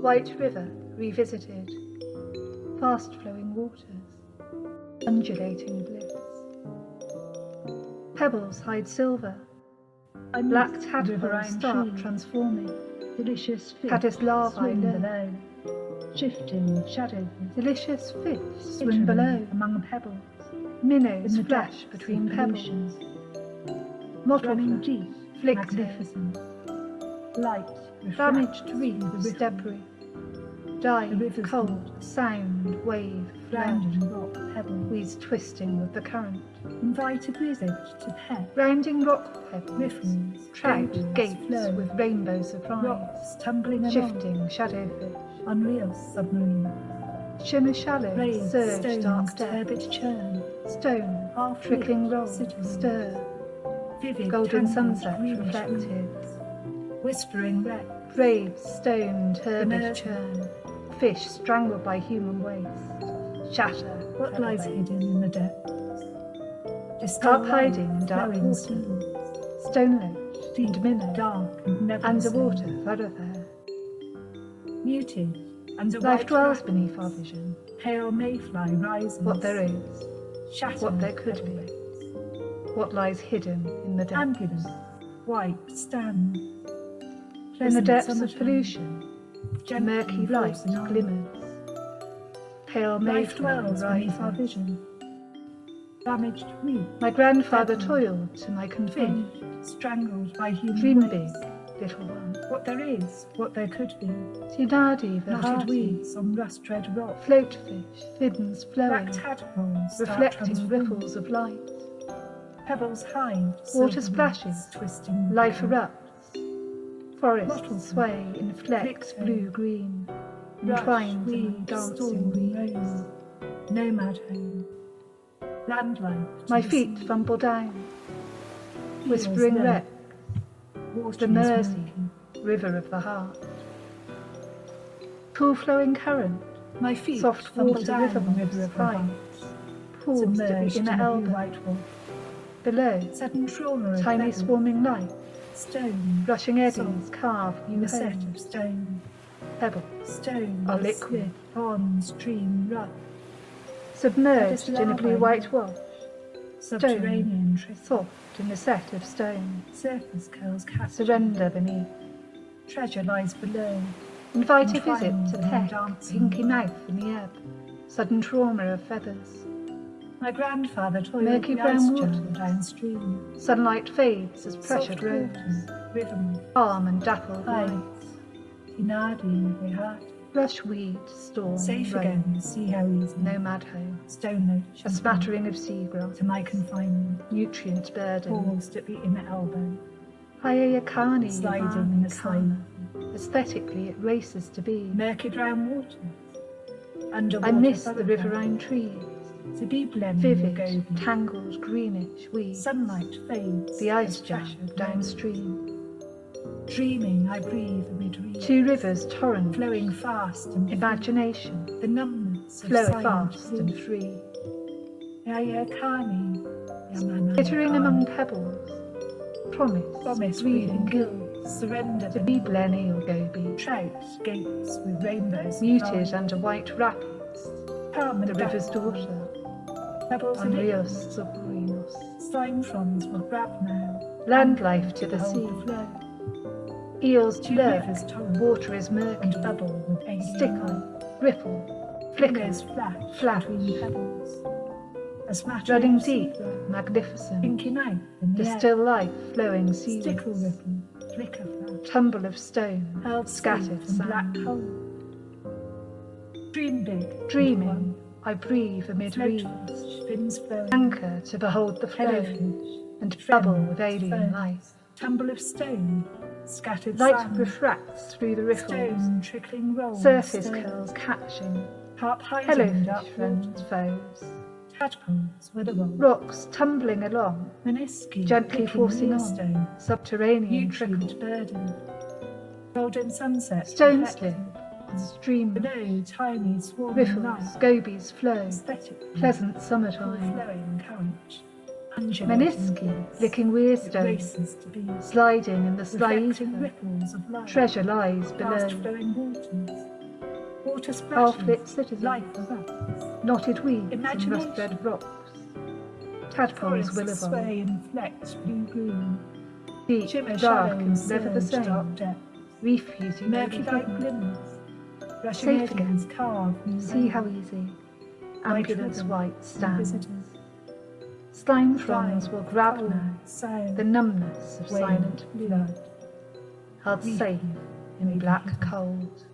White River revisited, fast flowing waters, undulating bliss. Pebbles hide silver, black tadpoles start transforming, delicious fish caddis larvae swim learn. below, shifting shadows. Delicious fish swim below, among pebbles, minnows flash between pebbles, pollution, running deep, flicktail, magnificent, light, damaged reefs, debris, dive, cold, sound, wave, flash, rounding rock pebbles, weeds twisting with the current, invite a visit to pet, rounding rock pebbles, riffles, trout gates flow, with rainbows of rocks. tumbling along, shifting shadowfish, unreal submarine, shimmer shallows, raised surge stones, dark turbid churn, stone, half trickling roll, stir, vivid golden sunset reflected, whispering wreck, Graves, stone, turbid churn, fish strangled by human waste, shatter, what lies hidden in the depths. Discover hiding in dark water, stone ledge, deep, and minnow, dark and never the underwater, same. thoroughfare. muted, and Life dwells beneath our vision, pale mayfly rises, what there is, shattered what there could be, what lies hidden in the depths. Ambulance, white stand, In the depths of pollution, murky light glimmers. Pale Life mayfly dwells beneath our vision. Damaged reef, My grandfather toiled to my fish, strangled by human Dream big, little one. What there is, what there could be. Tinadi Knotted Vihati, weeds on rust-red rock. float fish, fiddens flowing, Black tadpoles reflecting ripples of light. Pebbles hide. Water splashes. Twisting. Life erupts. Forests sway in flecks blue-green, entwined weed, dancing storm, Nomad home. My feet fumble down, whispering wreck, the Mersey, river of the heart. Cool flowing current, My feet soft fumble water down river the river of the fine, heart. pools to Submerged the in a elbow. Below, Sudden trauma tiny swarming light, Stone. rushing eddies Salt. carve In a set of stone. Pebbles, Stone. Are liquid. Pond, stream, rush. Submerged in a blue-white wash, Subterranean trickle. soft in a set of stone. Surface curls capture. Surrender beneath. Treasure lies below. Invite a visit to peck, pinky mouth in the ebb. Sudden trauma of feathers. My grandfather toiled Murky the brown water. downstream. Sunlight fades as pressure grows. River Calm and dappled lights. Tinadi, Vihat. Rush weed, storm, Safe rain. again, see how easy. Nomad home. Stone ledge. A smattering of seagrass. To my confinement. Nutrient burden. Paused at the inner elbow. Hayayakani Sliding in the slime. Aesthetically, it races to be. Murky brown waters. Underwater I miss the riverine trees. To be blended Vivid, tangled, greenish weeds. Sunlight fades. The ice jam downstream. Dreaming, I breathe amid reeds. Two rivers, torrent, Flowing fast and imagination, the numbness flow fast and free. Yayakani, Yamana Glittering among pebbles, promise, Promise breathing gills, surrender to be Blenny or Goby, trout gates with rainbows muted under white rapids, calm the river's daughter, pebbles and Unrios Sobrinos, slime fronds will grab now land life to the sea, flow eels lurk, water is murky, and bubble. With alien stickle, ripple, flickers flash. between pebbles. A smattering running of deep, magnificent, pinky night in the the still life. Flowing seaweeds, stickle ripple. Flicker flash. Tumble of stone, held scattered in black sand. hole. Dream big. Dreaming, I breathe amid reeds, flowing. Anchor to behold the flow, and bubble with alien life. tumble of stone, scattered Light sand, refracts through the ripples. stone trickling roll, surface curls catching, carp hiding dark friends, foes, tadpoles with a roll, rocks tumbling along, Minisci, gently forcing on, stone, subterranean trickle, burden, golden sunset, stone slip, Stream, Below, tiny swarming riffles, gobies flow, Aesthetic. pleasant summertime. Flowing current. Breeze. licking It weirstones, races to be sliding in the of. Treasure lies below. Water. Half-lit citizens, knotted weeds and rust-red rocks. Tadpoles will evolve, sway and flex blue green. deep, Shimmer dark, and never the same. depths. Reef you may be Murky like glimmers. Rushing Safe again. eddies carve See how easy. Ambulance white stands. Slime throngs will grab now the numbness of silent blood. held safe in black cold.